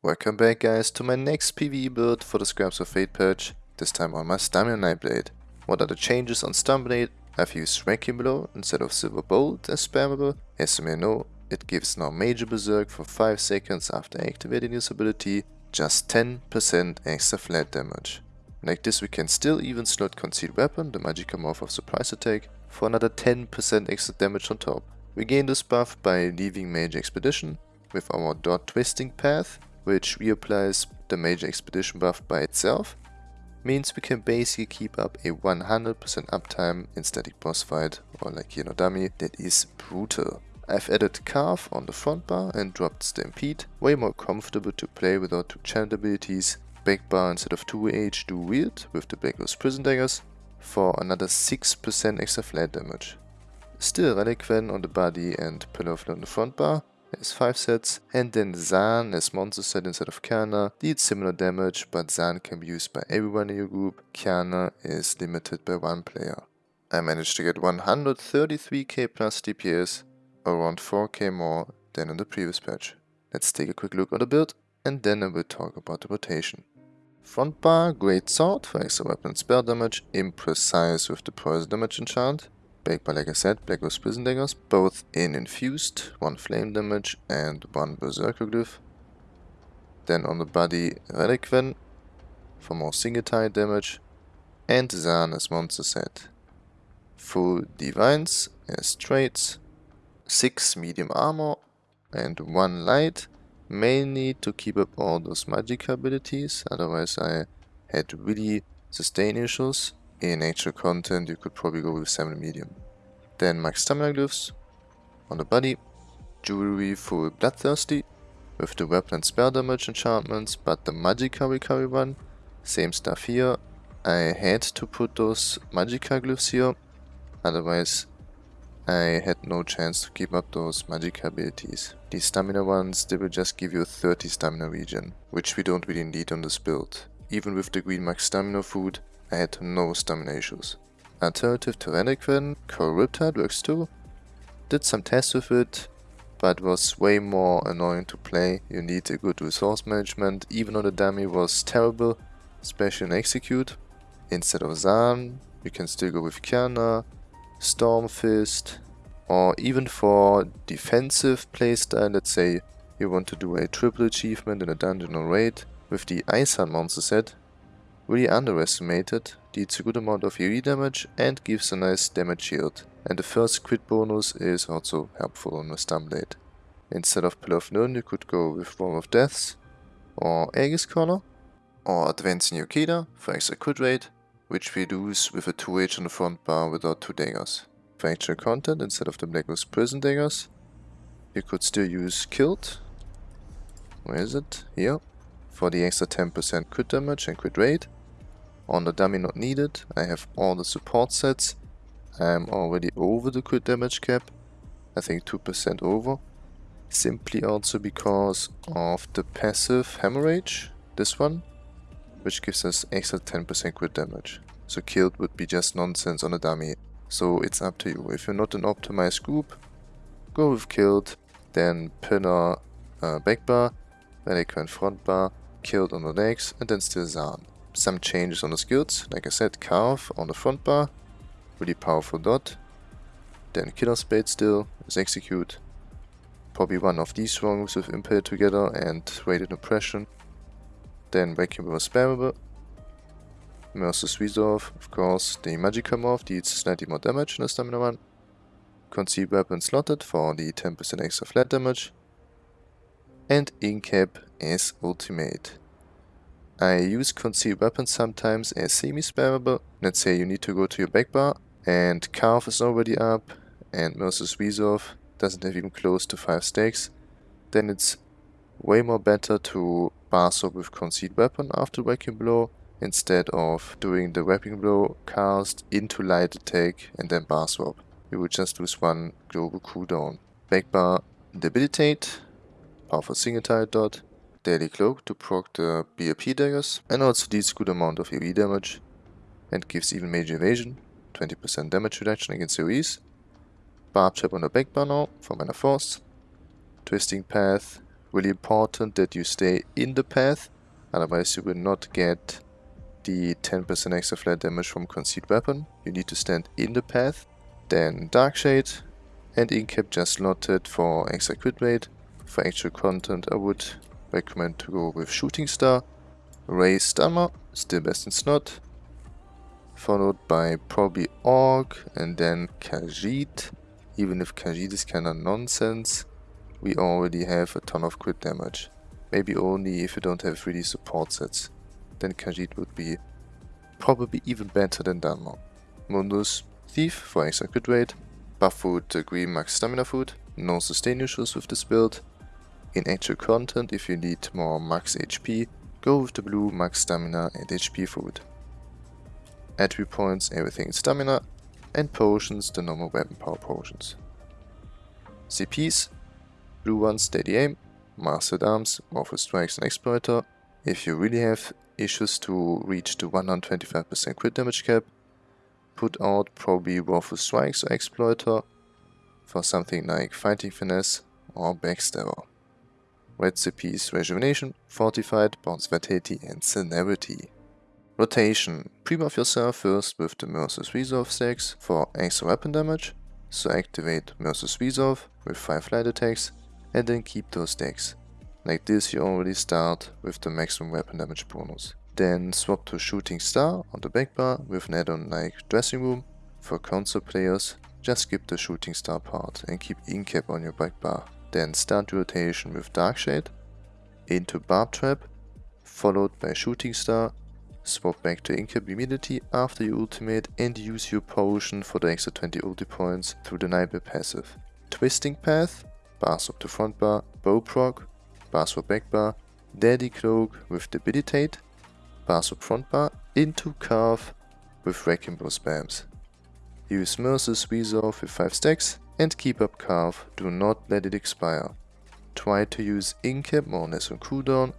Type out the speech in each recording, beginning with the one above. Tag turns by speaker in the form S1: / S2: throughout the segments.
S1: Welcome back guys to my next PvE build for the Scraps of Fate patch, this time on my Stamina Nightblade. What are the changes on Stamblade? I've used Wrecking Blow instead of Silver Bolt as spammable. As you may know, it gives now Major Berserk for 5 seconds after activating this ability, just 10% extra flat damage. Like this we can still even slot Concealed Weapon, the Magicka Morph of Surprise Attack, for another 10% extra damage on top. We gain this buff by leaving Major Expedition with our Dot Twisting Path, which reapplies the Major Expedition buff by itself, means we can basically keep up a 100% uptime in static boss fight or like here no dummy that is brutal. I've added Carve on the front bar and dropped Stampede, way more comfortable to play without two chant abilities, back bar instead of 2H Dual Wield with the Blackrose Prison Daggers for another 6% extra flat damage. Still Relequen on the body and Pillar of on the front bar, has 5 sets, and then Zaan as monster set instead of Qiyana deals similar damage, but Zaan can be used by everyone in your group, Qiyana is limited by one player. I managed to get 133k plus DPS, around 4k more than in the previous patch. Let's take a quick look at the build, and then I will talk about the rotation. Front bar, Great Sword for extra weapon spell damage, imprecise with the poison damage enchant, Back by, like I said, Blackrose Prison Daggers, both in Infused, one Flame damage and one Berserker Glyph. Then on the body, Relequen for more single target damage, and Zaan as monster set. Full Divines as traits, 6 medium armor and 1 light, mainly to keep up all those magic abilities, otherwise I had really sustain issues in actual content, you could probably go with 7 medium. Then max stamina glyphs on the body, jewelry for bloodthirsty, with the weapon and spell damage enchantments, but the magicka recovery one, same stuff here. I had to put those magicka glyphs here, otherwise I had no chance to keep up those magicka abilities. These stamina ones, they will just give you 30 stamina regen, which we don't really need on this build. Even with the green max stamina food, I had no stamina issues. Alternative to Relequen, Coral Riptide works too. Did some tests with it, but was way more annoying to play. You need a good resource management, even though the dummy was terrible, especially in Execute. Instead of Zaan, you can still go with Qiyana, Stormfist, or even for defensive playstyle, let's say you want to do a triple achievement in a dungeon or raid, with the Iceheart monster set, really underestimated, deals a good amount of AoE damage and gives a nice damage shield. And the first crit bonus is also helpful on the Stamblade. Instead of Pillar of Nirn you could go with Worm of Deaths, or Aegis Caller, or Advancing Yokeda for extra crit rate, which we lose with a 2H on the front bar without 2 daggers. For actual content, instead of the Blackrose Prison Daggers, you could still use Kilt. Where is it? Here. For the extra 10% crit damage and crit rate. On the dummy not needed, I have all the support sets. I am already over the crit damage cap, I think 2% over. Simply also because of the passive Hemorrhage, this one, which gives us extra 10% crit damage. So kilt would be just nonsense on a dummy. So it's up to you. If you're not an optimized group, go with kilt, then pillar uh, back bar, Relequen front bar, kilt on the legs, and then still Zaan some changes on the skills. Like I said, Carve on the front bar, really powerful dot. Then Killer's Blade still is Execute. Probably one of these wrongs with Impale together and Rated Oppression. Then Vacuum was spammable. Merciless Resolve, of course, the Magicka Morph deals slightly more damage in the Stamina one. Concealed Weapon slotted for the 10% extra flat damage. And Incap is ultimate. I use concealed weapons sometimes as semi-spammable. Let's say you need to go to your back bar and Carve is already up and Merciless Resolve doesn't have even close to 5 stacks. Then it's way more better to bar swap with concealed weapon after Wrecking Blow instead of doing the Wrecking Blow cast into light attack and then bar swap. You will just lose one global cooldown. Back bar debilitate, powerful single target dot, Deadly Cloak to proc the BRP daggers and also deals good amount of AoE damage and gives even major evasion, 20% damage reduction against AoEs. Barb Trap on the back bar now for Minor Force. Twisting Path Really important that you stay in the path, otherwise you will not get the 10% extra flat damage from Concealed Weapon. You need to stand in the path. Then Dark Shade and Incap just slotted for extra crit rate. For actual content I would recommend to go with Shooting Star, Ray Stammer, still best in slot, followed by probably Orc and then Khajiit. Even if Khajiit is kinda nonsense, we already have a ton of crit damage. Maybe only if you don't have 3D support sets. Then Khajiit would be probably even better than Dunmer. Mundus, Thief for extra crit rate, buff food green max stamina food, no sustain issues with this build. In actual content, if you need more max HP, go with the blue max stamina and HP food. Attribute points, everything stamina, and potions, the normal weapon power potions. CPs, blue ones steady aim, master-at-arms, morpho strikes and exploiter. If you really have issues to reach the 125% crit damage cap, put out probably morpho strikes or exploiter for something like fighting finesse or backstabber. Red CPs rejuvenation, fortified, bounce vitality and celerity. Rotation. Pre-buff yourself first with the Merciless Resolve stacks for extra weapon damage, so activate Merciless Resolve with 5 light attacks and then keep those stacks. Like this you already start with the maximum weapon damage bonus. Then swap to Shooting Star on the back bar with an add-on like Dressing Room. For console players, just skip the Shooting Star part and keep Incap on your back bar. Then start rotation with Darkshade into Barb Trap, followed by Shooting Star Swap back to Incap immediately after your ultimate and use your potion for the extra 20 ulti points through the Nightmare passive. Twisting Path, bar swap to front bar, bow proc, bar swap back bar, Deadly Cloak with Debilitate, bar swap front bar into Carve with Wrecking Blow spams. Use Merciless Resolve with 5 stacks and keep up Carve, do not let it expire. Try to use Incap more or less on cooldown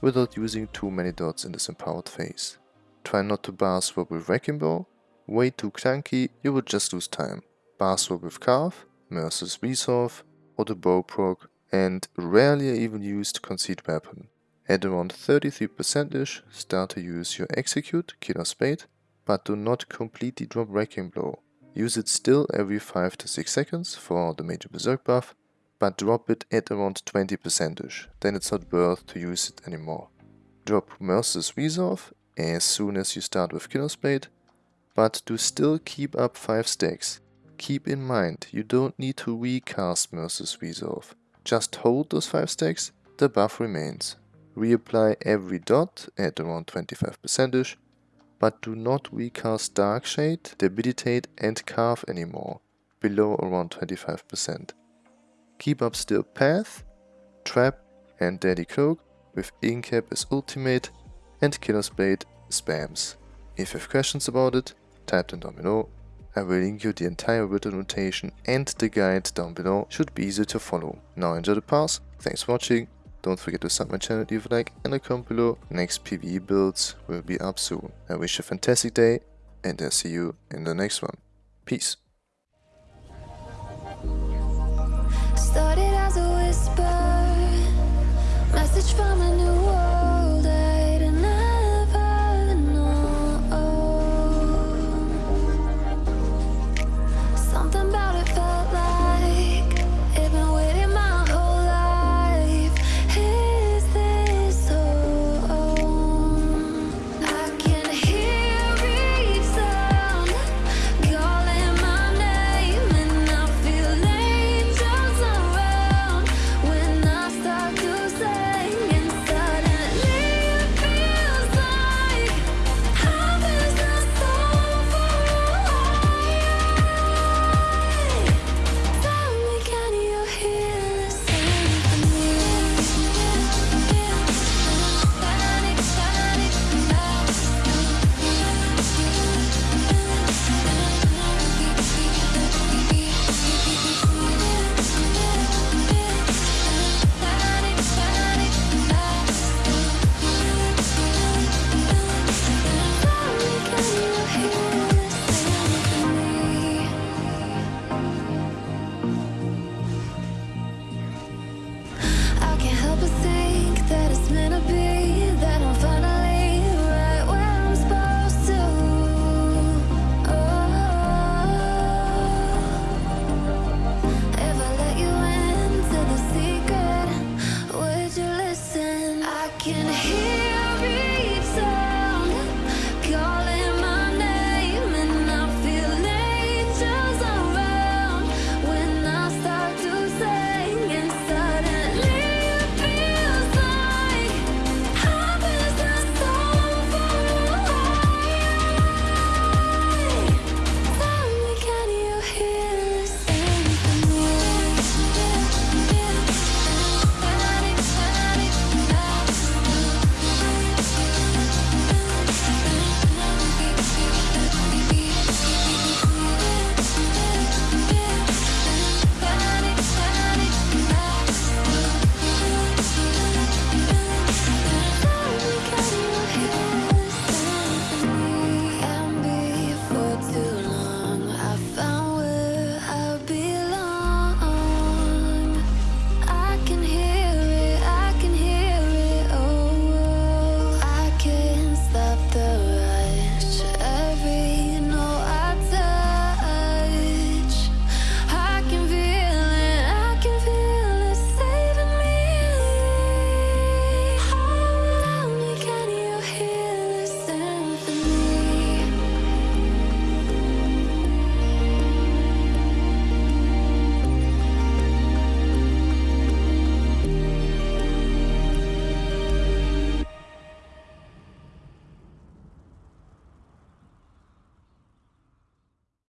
S1: without using too many dots in this empowered phase. Try not to bar swap with Wrecking Blow, way too clunky, you would just lose time. Bar swap with Carve, Merciless Resolve, or the Bow proc, and rarely even used Concealed Weapon. At around 33%ish, start to use your Execute, Killer's Blade, but do not completely drop Wrecking Blow. Use it still every 5 to 6 seconds for the major Berserk buff, but drop it at around 20%ish, then it's not worth to use it anymore. Drop Merciless Resolve as soon as you start with Killer's Blade, but do still keep up 5 stacks. Keep in mind, you don't need to recast Merciless Resolve. Just hold those 5 stacks, the buff remains. Reapply every dot at around 25%ish, but do not recast Darkshade, Debilitate and Carve anymore, below around 25%. Keep up still Path, Trap and Deadly Cloak with Incap as ultimate and Killer's Blade spams. If you have questions about it, type them down below. I will link you the entire written notation and the guide down below, should be easy to follow. Now enjoy the pass, thanks for watching, don't forget to sub my channel, if you like and a comment below, next PvE builds will be up soon. I wish you a fantastic day and I'll see you in the next one. Peace.
S2: Started as a whisper, message from a new